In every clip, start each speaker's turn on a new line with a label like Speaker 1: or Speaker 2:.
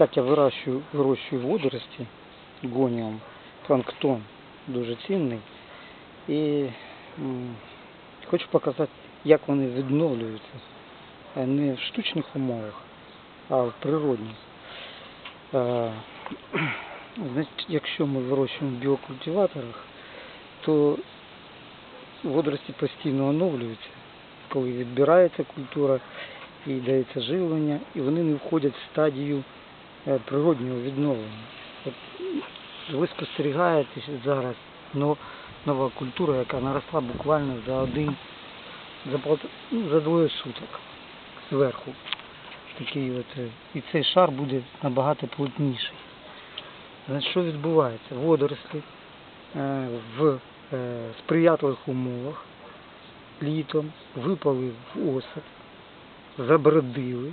Speaker 1: Так, я вирощую, вирощую водорості гоніум, планктон дуже цінний. І хочу показати, як вони відновлюються. Е, Не в штучних умовах, а в природних. Е, Значить, якщо ми вирощуємо в біокультиваторах, то водорості постійно оновлюються, коли відбирається культура і дається живлення, і вони не входять в стадію природнього відновлення. От ви спостерігаєте зараз но- нова культура, яка наросла буквально за один, за, полт- ну, за двоє суток зверху. Такий от, е, і цей шар буде набагато плотніший. Значить, що відбувається? Водорослі е, в е, сприятливих умовах літом випали в осад, забродили,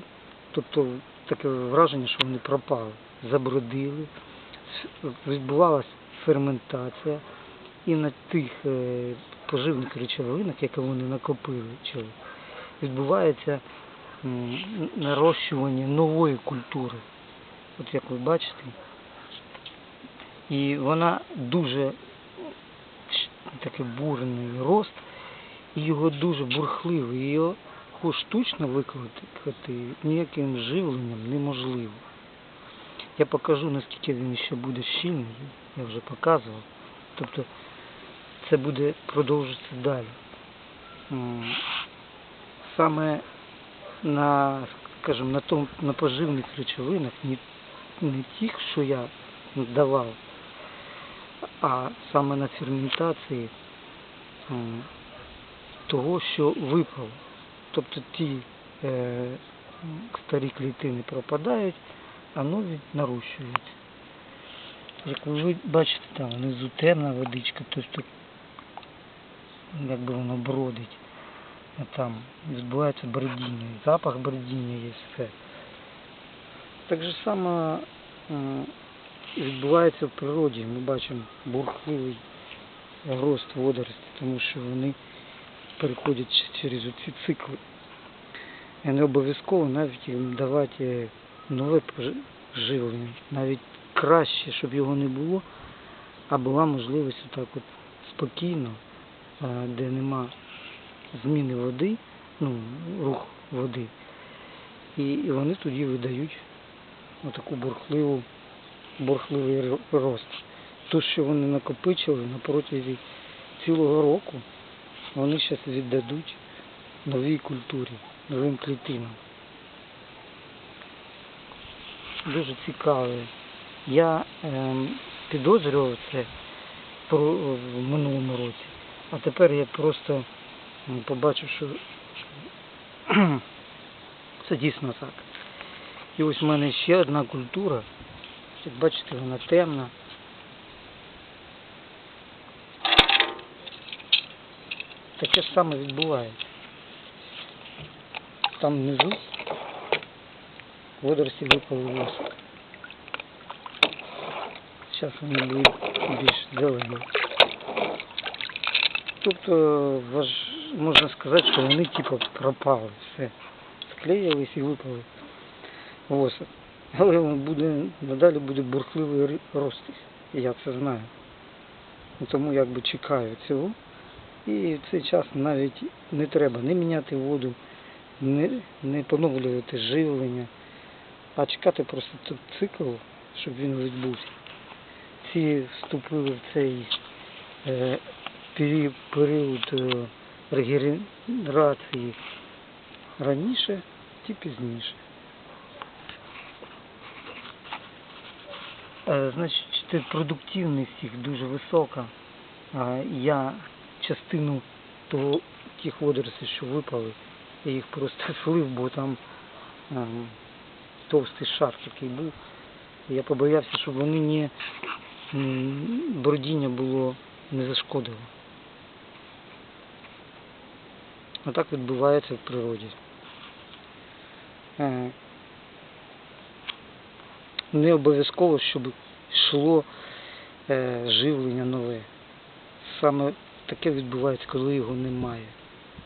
Speaker 1: тобто таке враження, що вони пропали, забродили, відбувалася ферментація, і на тих е, поживних речовинах, які вони накопили, відбувається нарощування нової культури. От як ви бачите, і вона дуже такий бурний рост, і його дуже бурхливий. Його штучно викликати ніяким живленням неможливо. Я покажу, наскільки він ще буде щільний, я вже показував. Тобто це буде продовжитися далі. Саме на, скажімо, на, том, на поживних речовинах, не, не тих, що я давав, а саме на ферментації того, що випало. Тобто ті е, старі клітини пропадають, а нові нарощуються. Як ви бачите, там внизу темна водичка, тобто якби воно бродить. А там відбувається бродіння, запах бродіння є все. Так же само м, відбувається в природі. Ми бачимо бурхливий рост водорості, тому що вони переходять через ці цикли. І не обов'язково навіть їм давати нове живлення, навіть краще, щоб його не було, а була можливість отак от спокійно, де нема зміни води, ну, рух води. І, вони тоді видають отаку бурхливу, бурхливий рост. То, що вони накопичили на протязі цілого року, вони зараз віддадуть новій культурі, новим клітинам. Дуже цікаве. Я ем, підозрював це в минулому році, а тепер я просто побачив, що це дійсно так. І ось в мене ще одна культура. Як бачите, вона темна. Таке ж саме відбувається. Там внизу водорості випали в осад. Зараз вони будуть більш зелені. Тобто можна сказати, що вони типу пропали, все. Склеїлись і випали в. Але буде, надалі буде бурхливий рости. Я це знаю. Тому якби чекаю цього. І в цей час навіть не треба не міняти воду, не, не поновлювати живлення, а чекати просто тут цикл, щоб він відбувся. Ці вступили в цей е, період е, регенерації раніше, ті пізніше. Е, Значить, продуктивність їх дуже висока. А Я частину того, тих водоростей, що випали, я їх просто слив, бо там ем, товстий шар такий був. Я побоявся, щоб вони не бродіння було не зашкодило. Отак відбувається в природі. Е, Не обов'язково, щоб йшло е, живлення нове. Саме таке відбувається, коли його немає.